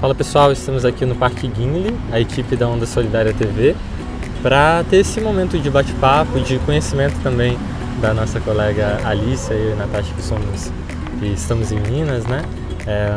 Fala pessoal, estamos aqui no Parque Guinle, a equipe da Onda Solidária TV, para ter esse momento de bate-papo, de conhecimento também da nossa colega Alicia e Natasha, que, somos, que estamos em Minas, né? É,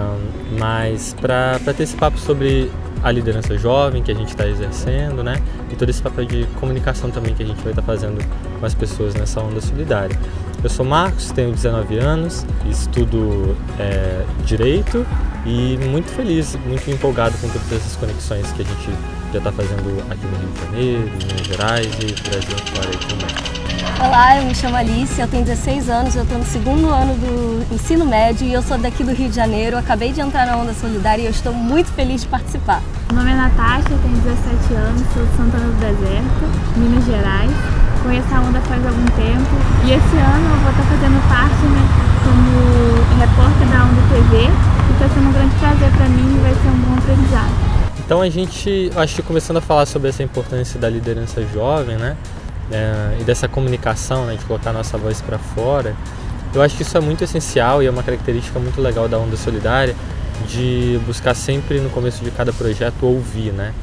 mas para ter esse papo sobre a liderança jovem que a gente está exercendo, né? E todo esse papel de comunicação também que a gente vai estar tá fazendo com as pessoas nessa onda solidária. Eu sou Marcos, tenho 19 anos, estudo é, Direito e muito feliz, muito empolgado com todas essas conexões que a gente já está fazendo aqui no Rio de Janeiro, em Minas Gerais e Brasil fora também. Olá, eu me chamo Alice, eu tenho 16 anos, eu estou no segundo ano do ensino médio e eu sou daqui do Rio de Janeiro. Eu acabei de entrar na Onda Solidária e eu estou muito feliz de participar. Meu nome é Natasha, eu tenho 17 anos, sou de Santana do Deserto, Minas Gerais. Conheço a Onda faz algum tempo e esse ano eu vou estar fazendo parte né, como repórter da Onda TV e está sendo um grande prazer para mim e vai ser um bom aprendizado. Então a gente, acho que começando a falar sobre essa importância da liderança jovem, né? é, e dessa comunicação, né, de colocar nossa voz para fora, eu acho que isso é muito essencial e é uma característica muito legal da Onda Solidária de buscar sempre no começo de cada projeto ouvir, né?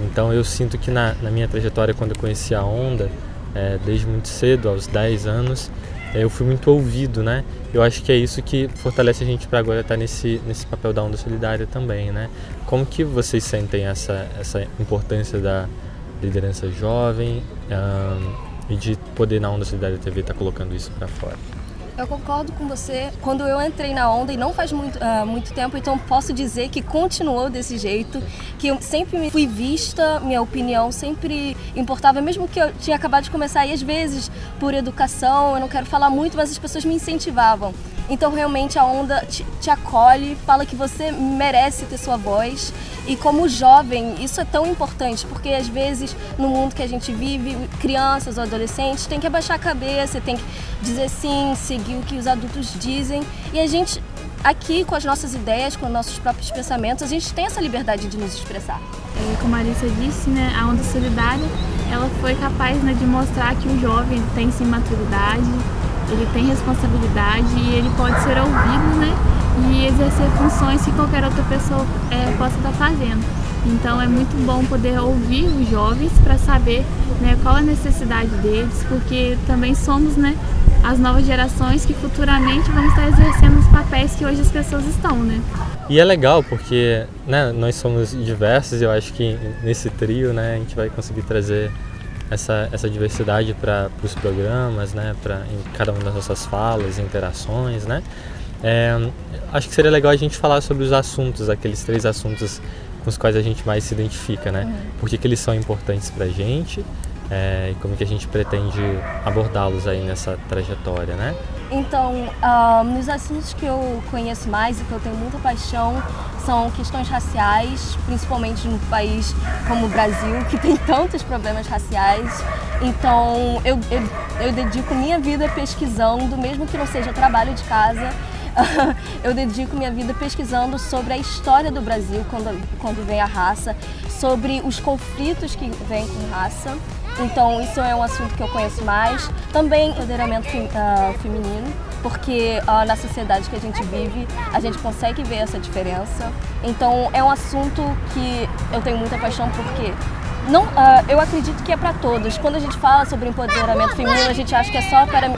Então eu sinto que na, na minha trajetória, quando eu conheci a Onda, é, desde muito cedo, aos 10 anos, eu fui muito ouvido, né? Eu acho que é isso que fortalece a gente para agora estar tá nesse, nesse papel da Onda Solidária também, né? Como que vocês sentem essa, essa importância da, liderança jovem um, e de poder na Onda Solidária TV estar tá colocando isso para fora. Eu concordo com você. Quando eu entrei na onda, e não faz muito, uh, muito tempo, então posso dizer que continuou desse jeito, que eu sempre fui vista, minha opinião sempre importava, mesmo que eu tinha acabado de começar, e às vezes, por educação, eu não quero falar muito, mas as pessoas me incentivavam. Então realmente a onda te, te, acolhe, fala que você merece ter sua voz. E como jovem, isso é tão importante, porque às vezes no mundo que a gente vive, crianças ou adolescentes têm que abaixar a cabeça, tem que dizer sim, seguir o que os adultos dizem. E a gente aqui com as nossas ideias, com os nossos próprios pensamentos, a gente tem essa liberdade de nos expressar. Como a Marissa disse, né, a Onda Solidária, ela foi capaz né, de mostrar que o jovem tem sim maturidade, ele tem responsabilidade e ele pode ser ouvido, né? E exercer funções que qualquer outra pessoa é, possa estar fazendo. Então é muito bom poder ouvir os jovens para saber né, qual a necessidade deles, porque também somos né, as novas gerações que futuramente vão estar exercendo os papéis que hoje as pessoas estão, né? E é legal porque né, nós somos diversos e eu acho que nesse trio né, a gente vai conseguir trazer essa, essa diversidade para os programas, né, pra, em cada uma das nossas falas, interações, né. É, acho que seria legal a gente falar sobre os assuntos, aqueles três assuntos com os quais a gente mais se identifica, né, uhum. por que, que eles são importantes para a gente é, e como que a gente pretende abordá-los aí nessa trajetória, né. Então, uh, nos assuntos que eu conheço mais e que eu tenho muita paixão são questões raciais, principalmente num país como o Brasil, que tem tantos problemas raciais. Então, eu, eu, eu dedico minha vida pesquisando, mesmo que não seja trabalho de casa, eu dedico minha vida pesquisando sobre a história do Brasil quando, quando vem a raça, sobre os conflitos que vêm com raça então isso é um assunto que eu conheço mais. Também empoderamento uh, feminino, porque uh, na sociedade que a gente vive, a gente consegue ver essa diferença. Então é um assunto que eu tenho muita paixão porque não, uh, eu acredito que é para todos. Quando a gente fala sobre empoderamento feminino, a gente acha que é só para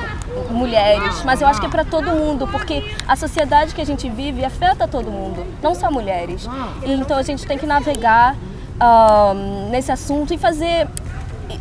mulheres, mas eu acho que é para todo mundo, porque a sociedade que a gente vive afeta todo mundo, não só mulheres. E, então a gente tem que navegar uh, nesse assunto e fazer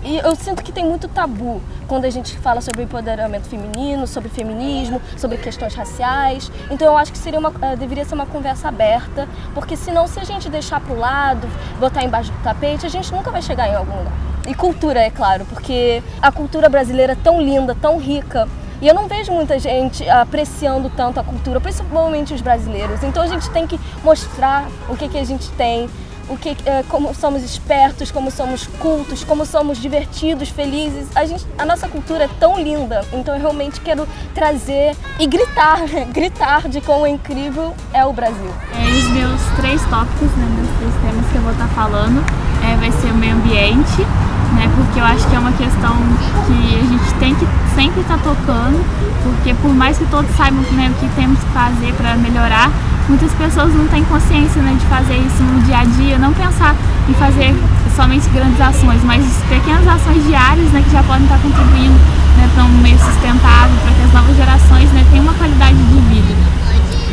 e eu sinto que tem muito tabu quando a gente fala sobre empoderamento feminino, sobre feminismo, sobre questões raciais. Então eu acho que seria uma, uh, deveria ser uma conversa aberta, porque senão se a gente deixar para o lado, botar embaixo do tapete, a gente nunca vai chegar em algum lugar. E cultura, é claro, porque a cultura brasileira é tão linda, tão rica, e eu não vejo muita gente apreciando tanto a cultura, principalmente os brasileiros. Então a gente tem que mostrar o que, que a gente tem, o que, é, como somos espertos, como somos cultos, como somos divertidos, felizes. A, gente, a nossa cultura é tão linda, então eu realmente quero trazer e gritar, gritar de quão incrível é o Brasil. É, os meus três tópicos, né, meus três temas que eu vou estar falando, é, vai ser o meio ambiente, né? Porque eu acho que é uma questão que a gente tem que sempre estar tá tocando, porque por mais que todos saibam né, o que temos que fazer para melhorar, muitas pessoas não têm consciência né, de fazer isso no dia a dia, não pensar em fazer somente grandes ações, mas pequenas ações diárias né, que já podem estar contribuindo né, para um meio sustentável, para que as novas gerações né, tenham uma qualidade de vida.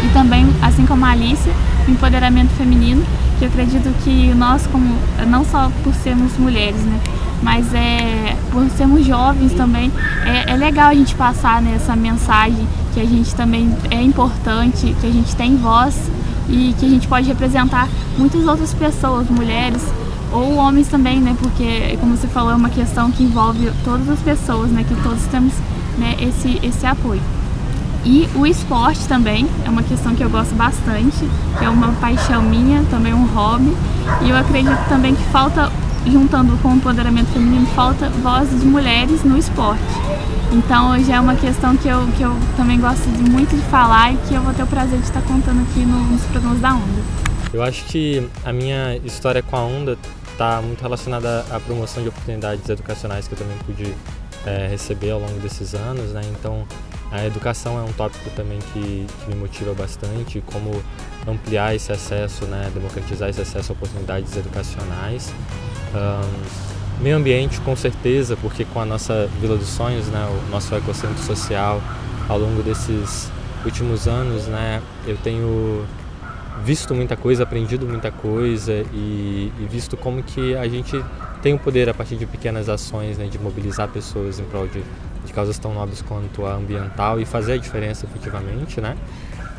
E também, assim como a Alicia, o empoderamento feminino, que eu acredito que nós, como não só por sermos mulheres, né, mas é por sermos jovens também, é, é legal a gente passar nessa mensagem que a gente também é importante, que a gente tem voz e que a gente pode representar muitas outras pessoas, mulheres ou homens também, né? Porque, como você falou, é uma questão que envolve todas as pessoas, né? Que todos temos né, esse, esse apoio. E o esporte também é uma questão que eu gosto bastante, que é uma paixão minha, também um hobby. E eu acredito também que falta, juntando com o empoderamento feminino, falta voz de mulheres no esporte. Então hoje é uma questão que eu, que eu também gosto de, muito de falar e que eu vou ter o prazer de estar contando aqui nos programas da Onda. Eu acho que a minha história com a Onda está muito relacionada à promoção de oportunidades educacionais que eu também pude é, receber ao longo desses anos, né? Então a educação é um tópico também que, que, me motiva bastante, como ampliar esse acesso, né, democratizar esse acesso a oportunidades educacionais. Um, meio ambiente, com certeza, porque com a nossa Vila dos Sonhos, né, o nosso ecossistema social, ao longo desses últimos anos, né, eu tenho visto muita coisa, aprendido muita coisa e, e visto como que a gente tem o poder a partir de pequenas ações né, de mobilizar pessoas em prol de de causas tão nobres quanto a ambiental e fazer a diferença efetivamente, né?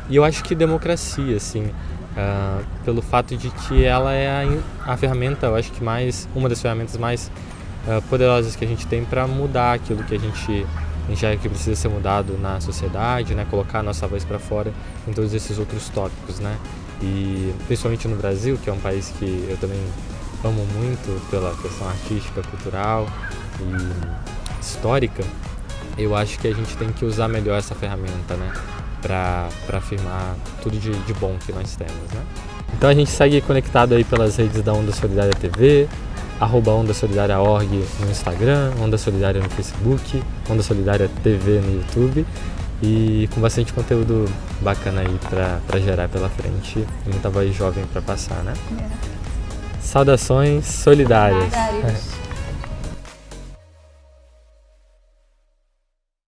E eu acho que democracia, assim, uh, pelo fato de que ela é a, a, ferramenta, eu acho que mais, uma das ferramentas mais uh, poderosas que a gente tem para mudar aquilo que a gente enxerga que precisa ser mudado na sociedade, né? Colocar a nossa voz para fora em todos esses outros tópicos, né? E principalmente no Brasil, que é um país que eu também amo muito pela questão artística, cultural e histórica, eu acho que a gente tem que usar melhor essa ferramenta, né? Para afirmar tudo de, de bom que nós temos, né? Então a gente segue conectado aí pelas redes da Onda Solidária TV, arroba Onda Solidária Org no Instagram, Onda Solidária no Facebook, Onda Solidária TV no YouTube e com bastante conteúdo bacana aí para gerar pela frente e muita voz jovem para passar, né? É. Saudações solidárias. solidárias.